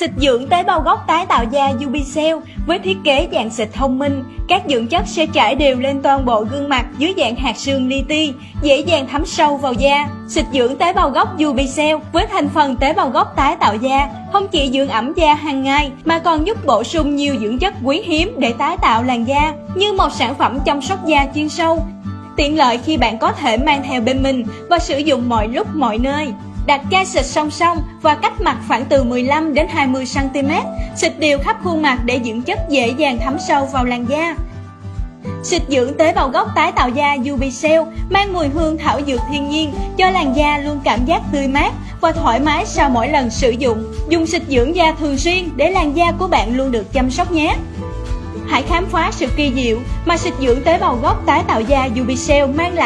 Xịt dưỡng tế bào gốc tái tạo da Ubicell với thiết kế dạng xịt thông minh, các dưỡng chất sẽ trải đều lên toàn bộ gương mặt dưới dạng hạt sương li ti, dễ dàng thấm sâu vào da. Xịt dưỡng tế bào gốc Ubicell với thành phần tế bào gốc tái tạo da không chỉ dưỡng ẩm da hàng ngày mà còn giúp bổ sung nhiều dưỡng chất quý hiếm để tái tạo làn da như một sản phẩm chăm sóc da chuyên sâu. Tiện lợi khi bạn có thể mang theo bên mình và sử dụng mọi lúc mọi nơi. Đặt chai xịt song song và cách mặt khoảng từ 15 đến 20 cm, xịt đều khắp khuôn mặt để dưỡng chất dễ dàng thấm sâu vào làn da. Xịt dưỡng tế bào gốc tái tạo da Ubicell mang mùi hương thảo dược thiên nhiên cho làn da luôn cảm giác tươi mát và thoải mái sau mỗi lần sử dụng. Dùng xịt dưỡng da thường xuyên để làn da của bạn luôn được chăm sóc nhé. Hãy khám phá sự kỳ diệu mà xịt dưỡng tế bào gốc tái tạo da Ubicell mang lại.